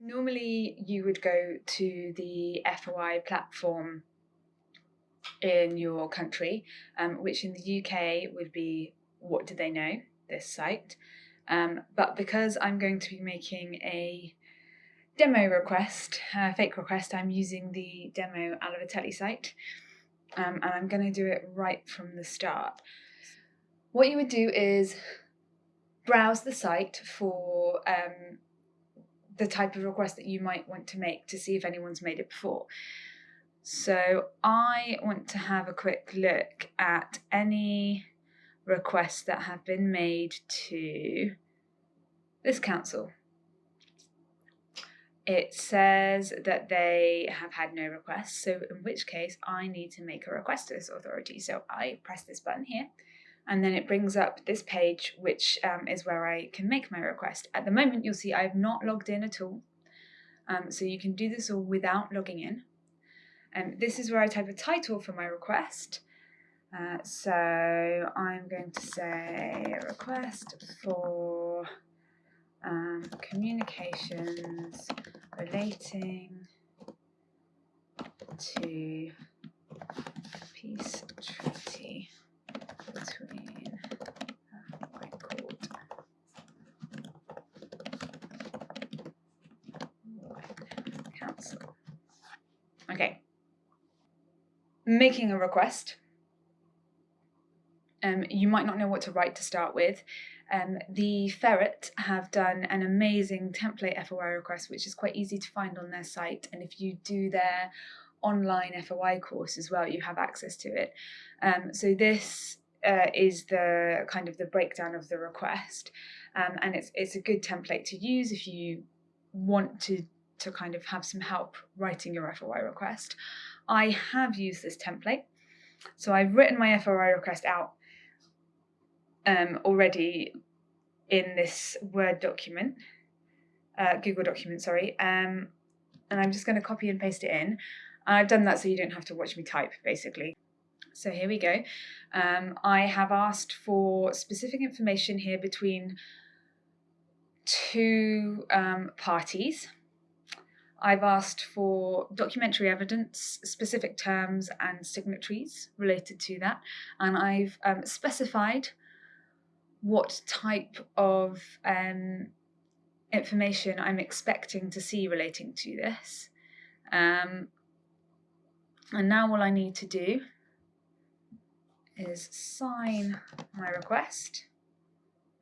Normally, you would go to the FOI platform in your country, um, which in the UK would be What Do They Know, this site. Um, but because I'm going to be making a demo request, a fake request, I'm using the demo Alaveteli site, um, and I'm going to do it right from the start. What you would do is browse the site for um, the type of request that you might want to make to see if anyone's made it before. So I want to have a quick look at any requests that have been made to this council. It says that they have had no requests, so in which case I need to make a request to this authority. So I press this button here and then it brings up this page which um, is where I can make my request. At the moment you'll see I've not logged in at all um, so you can do this all without logging in. And um, this is where I type a title for my request. Uh, so I'm going to say request for um, communications relating to peace treaty between uh, White Court Okay. Making a request. Um, you might not know what to write to start with. Um, the Ferret have done an amazing template FOI request, which is quite easy to find on their site. And if you do their online FOI course as well, you have access to it. Um, so this uh, is the kind of the breakdown of the request, um, and it's it's a good template to use if you want to to kind of have some help writing your FOI request. I have used this template, so I've written my FOI request out um, already in this Word document, uh, Google document, sorry, um, and I'm just going to copy and paste it in. I've done that so you don't have to watch me type, basically. So here we go. Um, I have asked for specific information here between two um, parties. I've asked for documentary evidence, specific terms and signatories related to that, and I've um, specified what type of um, information I'm expecting to see relating to this. Um, and now all I need to do is sign my request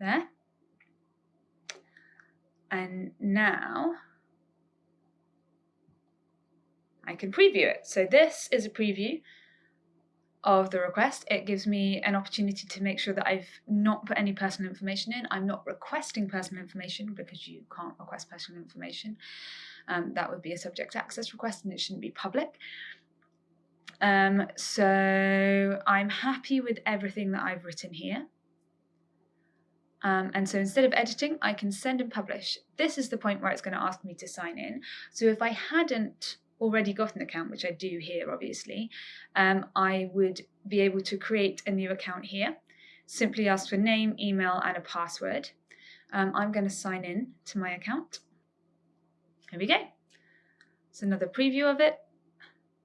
there. And now I can preview it. So this is a preview of the request. It gives me an opportunity to make sure that I've not put any personal information in. I'm not requesting personal information because you can't request personal information. Um, that would be a subject access request and it shouldn't be public. Um, so I'm happy with everything that I've written here. Um, and so instead of editing, I can send and publish. This is the point where it's going to ask me to sign in. So if I hadn't already got an account, which I do here, obviously, um, I would be able to create a new account here. Simply ask for name, email, and a password. Um, I'm going to sign in to my account. Here we go. It's another preview of it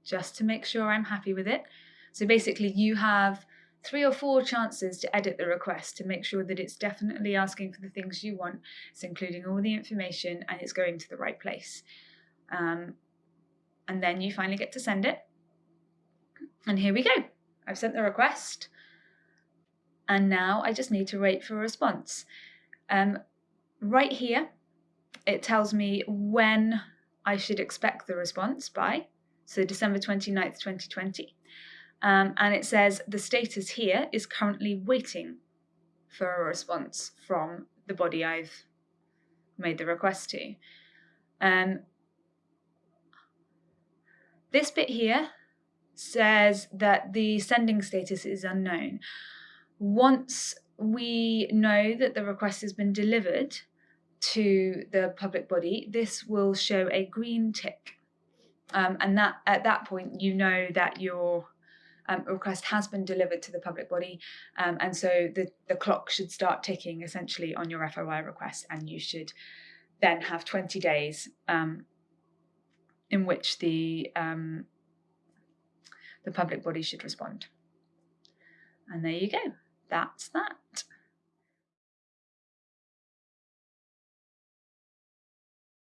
just to make sure I'm happy with it. So basically you have three or four chances to edit the request to make sure that it's definitely asking for the things you want, it's including all the information and it's going to the right place. Um, and then you finally get to send it. And here we go. I've sent the request and now I just need to wait for a response. Um, right here, it tells me when I should expect the response by so December 29th, 2020. Um, and it says the status here is currently waiting for a response from the body I've made the request to. Um, this bit here says that the sending status is unknown. Once we know that the request has been delivered to the public body, this will show a green tick um, and that at that point, you know that your um, request has been delivered to the public body. Um, and so the, the clock should start ticking essentially on your FOI request and you should then have 20 days um, in which the um, the public body should respond. And there you go. That's that.